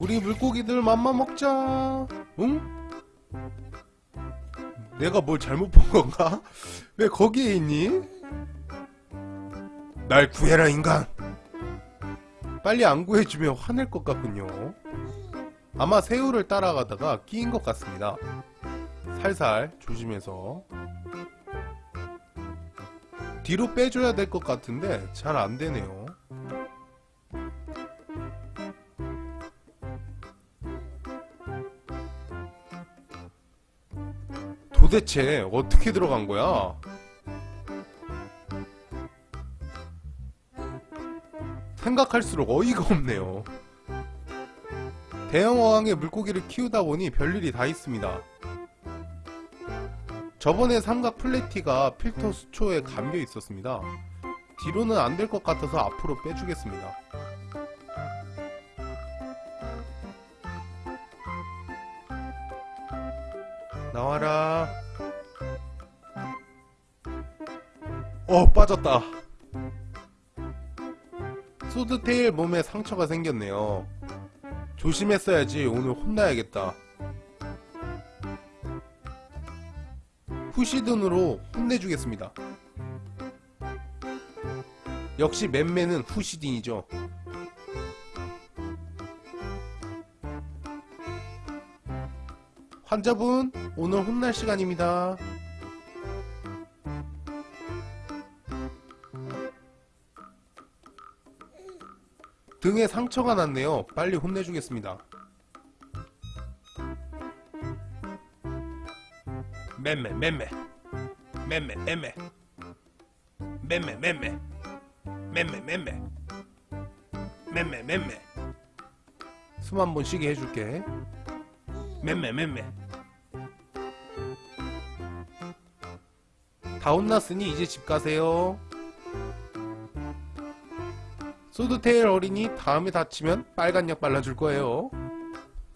우리 물고기들 맘마 먹자. 응? 내가 뭘 잘못 본 건가? 왜 거기에 있니? 날 구해라 인간. 빨리 안 구해주면 화낼 것 같군요. 아마 새우를 따라가다가 끼인 것 같습니다. 살살 조심해서 뒤로 빼줘야 될 것 같은데 잘 안 되네요. 도대체 어떻게 들어간 거야? 생각할수록 어이가 없네요. 대형 어항에 물고기를 키우다 보니 별일이 다 있습니다. 저번에 삼각 플래티가 필터 수초에 감겨 있었습니다. 뒤로는 안 될 것 같아서 앞으로 빼주겠습니다. 나와라. 어, 빠졌다. 소드테일 몸에 상처가 생겼네요. 조심했어야지 오늘 혼나야겠다. 후시든으로 혼내주겠습니다. 역시 맨맨은 후시딘이죠. 환자분, 오늘 혼날 시간입니다. 등에 상처가 났네요. 빨리 혼내주겠습니다. 맴매 맴매 맴매 맴매 맴매 맴매 맴매 맴매 맴매 맴매 숨 한 번 쉬게 해줄게 맴매 맴매. 다 혼났으니 이제 집 가세요. 소드테일 어린이 다음에 다치면 빨간 약 발라줄 거예요